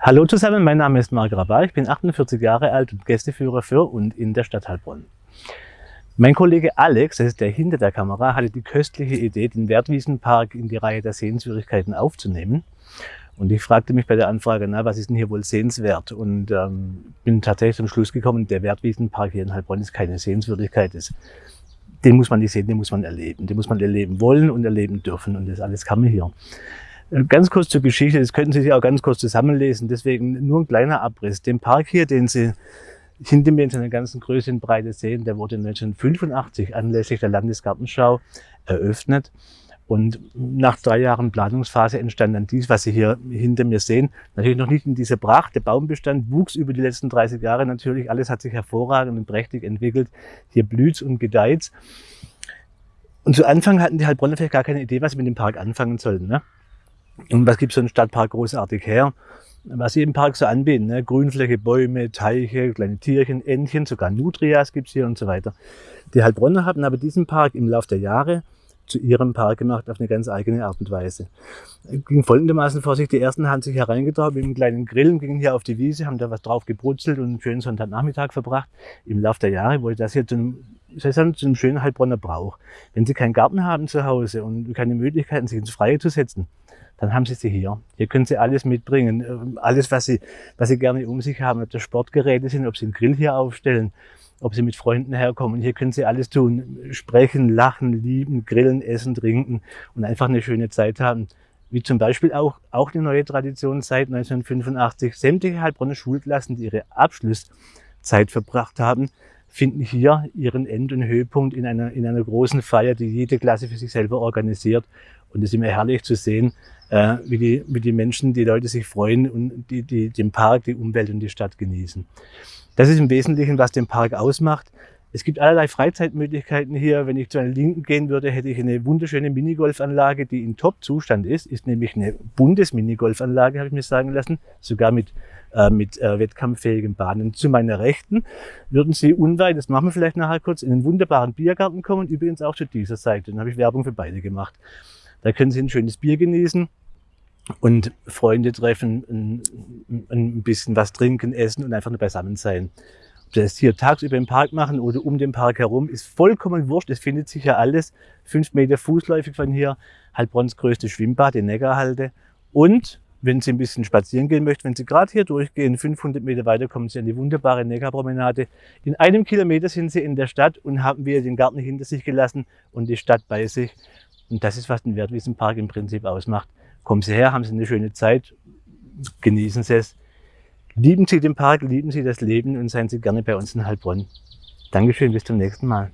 Hallo zusammen, mein Name ist Marc Rabal, ich bin 48 Jahre alt und Gästeführer für und in der Stadt Heilbronn. Mein Kollege Alex, das ist der hinter der Kamera, hatte die köstliche Idee, den Wertwiesenpark in die Reihe der Sehenswürdigkeiten aufzunehmen. Und ich fragte mich bei der Anfrage, na, was ist denn hier wohl sehenswert? Und ähm, bin tatsächlich zum Schluss gekommen, der Wertwiesenpark hier in Heilbronn ist keine Sehenswürdigkeit. Ist. Den muss man nicht sehen, den muss man erleben. Den muss man erleben wollen und erleben dürfen. Und das alles kann man hier. Äh, ganz kurz zur Geschichte, das könnten Sie sich auch ganz kurz zusammenlesen, deswegen nur ein kleiner Abriss. Den Park hier, den Sie hinter mir in seiner ganzen Größe und Breite sehen, der wurde 1985 anlässlich der Landesgartenschau eröffnet. Und nach drei Jahren Planungsphase entstand dann dies, was Sie hier hinter mir sehen. Natürlich noch nicht in dieser Pracht. Der Baumbestand wuchs über die letzten 30 Jahre natürlich. Alles hat sich hervorragend und prächtig entwickelt. Hier blüht und gedeiht. Und zu Anfang hatten die Heilbronner vielleicht gar keine Idee, was sie mit dem Park anfangen sollten. Ne? Und was gibt so ein Stadtpark großartig her? Was sie im Park so anbieten, ne? Grünfläche, Bäume, Teiche, kleine Tierchen, Entchen, sogar Nutrias gibt's hier und so weiter. Die Heilbronner haben aber diesen Park im Laufe der Jahre zu ihrem Park gemacht auf eine ganz eigene Art und Weise. Ging folgendermaßen vor sich, die ersten haben sich hereingetraut mit einem kleinen Grillen, gingen hier auf die Wiese, haben da was drauf gebrutzelt und einen schönen Sonntagnachmittag verbracht. Im Laufe der Jahre wurde das hier zu einem, zu einem schönen Heilbronner Brauch. Wenn Sie keinen Garten haben zu Hause und keine Möglichkeiten, sich ins Freie zu setzen, dann haben Sie sie hier. Hier können Sie alles mitbringen, ähm, alles, was Sie, was Sie gerne um sich haben, ob das Sportgeräte sind, ob Sie einen Grill hier aufstellen, ob Sie mit Freunden herkommen. Hier können Sie alles tun, sprechen, lachen, lieben, grillen, essen, trinken und einfach eine schöne Zeit haben. Wie zum Beispiel auch, auch eine neue Tradition seit 1985. Sämtliche Heilbronner Schulklassen, die ihre Abschlusszeit verbracht haben, finden hier ihren End- und Höhepunkt in einer, in einer großen Feier, die jede Klasse für sich selber organisiert. Und es ist immer herrlich zu sehen, äh, wie, die, wie die Menschen, die Leute sich freuen und die, die den Park, die Umwelt und die Stadt genießen. Das ist im Wesentlichen, was den Park ausmacht. Es gibt allerlei Freizeitmöglichkeiten hier. Wenn ich zu einer Linken gehen würde, hätte ich eine wunderschöne Minigolfanlage, die in Top-Zustand ist. Ist nämlich eine Bundesminigolfanlage, habe ich mir sagen lassen, sogar mit, äh, mit äh, wettkampffähigen Bahnen. Zu meiner Rechten würden Sie unweit, das machen wir vielleicht nachher kurz, in einen wunderbaren Biergarten kommen. Übrigens auch zu dieser Seite. Dann habe ich Werbung für beide gemacht. Da können Sie ein schönes Bier genießen und Freunde treffen, ein, ein bisschen was trinken, essen und einfach nur beisammen sein. Ob das hier tagsüber im Park machen oder um den Park herum, ist vollkommen wurscht. Es findet sich ja alles. Fünf Meter fußläufig von hier, Heilbronns größte Schwimmbad, in Neckarhalde. Und wenn Sie ein bisschen spazieren gehen möchten, wenn Sie gerade hier durchgehen, 500 Meter weiter kommen Sie an die wunderbare Neckarpromenade. In einem Kilometer sind Sie in der Stadt und haben wir den Garten hinter sich gelassen und die Stadt bei sich. Und das ist, was den Wertwiesenpark im Prinzip ausmacht. Kommen Sie her, haben Sie eine schöne Zeit, genießen Sie es. Lieben Sie den Park, lieben Sie das Leben und seien Sie gerne bei uns in Heilbronn. Dankeschön, bis zum nächsten Mal.